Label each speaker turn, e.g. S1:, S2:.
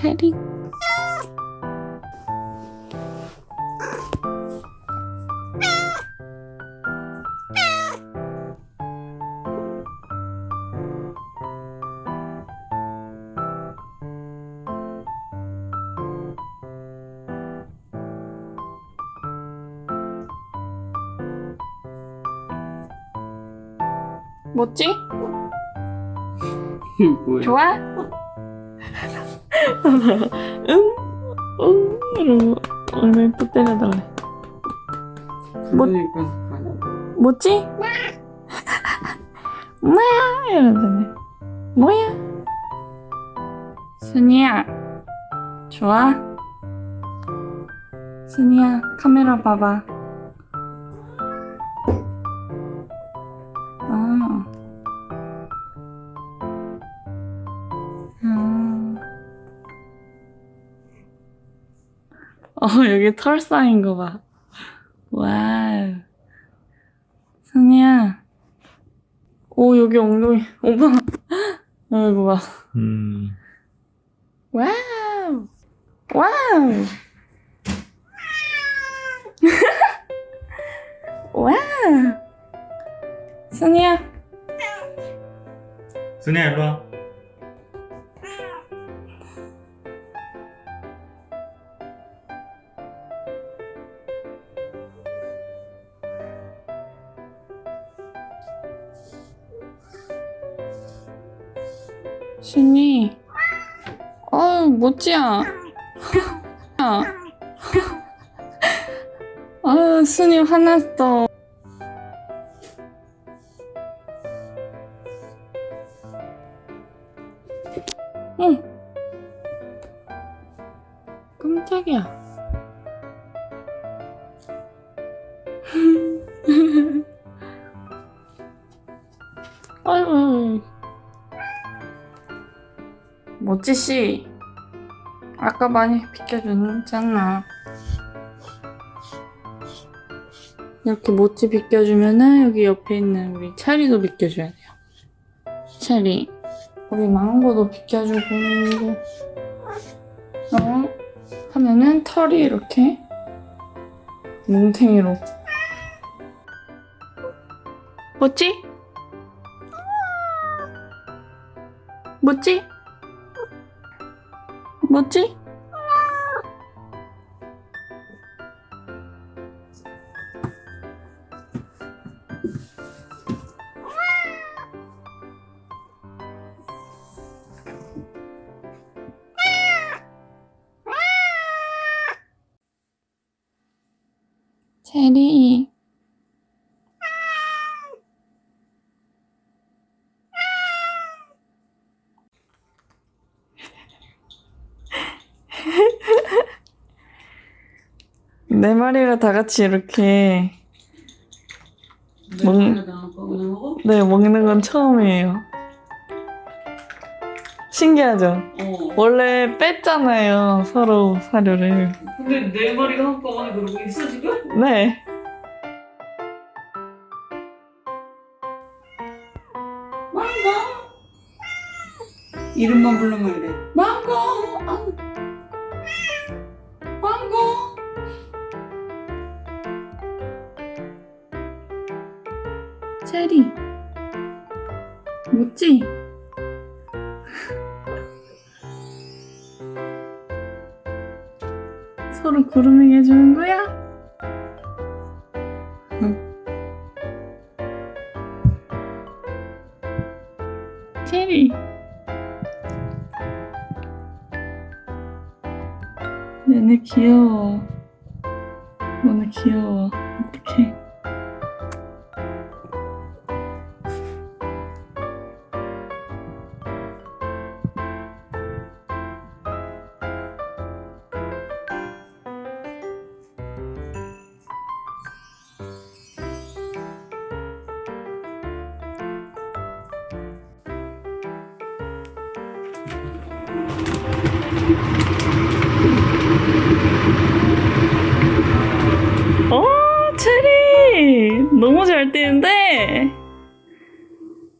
S1: 체리. 뭐지? 좋아? 응? 응? 이러고 오늘 또 때려달래. 뭐- 뭐지? 뭐야? 이러더니 뭐야? 순이야 좋아? 순이야 카메라 봐봐 어 여기 털 쌓인 거 봐. 와우. 순이야. 오 여기 엉덩이. 오빠. 어, 이거 봐.
S2: 음.
S1: 와우. 와우. 와우. 순이야.
S2: 순이야 일로 와.
S1: 순이. 어우. 아. 아 순이 화났어. 응. 깜짝이야. 아이고. 모찌 씨. 아까 많이 비켜줬잖아. 이렇게 모찌 비켜주면은 여기 옆에 있는 우리 차리도 비켜줘야 돼요. 차리. 우리 망고도 비켜주고. 어? 하면은 털이 이렇게 뭉탱이로. 뭐지? 뭐지? 뭐지? 체리 네 마리가 다 같이 이렇게 먹- 네 먹는 건 처음이에요. 신기하죠?
S2: 어.
S1: 원래 뺐잖아요 서로 사료를.
S2: 근데 네 마리가 한꺼번에 그러고 있어 지금?
S1: 네.
S2: 망고. 이름만 부르면 이래. 망고. 망고.
S1: 체리. 뭐지? 서로 그루밍 해주는 거야? 응. 체리. 얘네 귀여워. 너네 귀여워. 어떡해. 어, 체리! 너무 잘 뛰는데?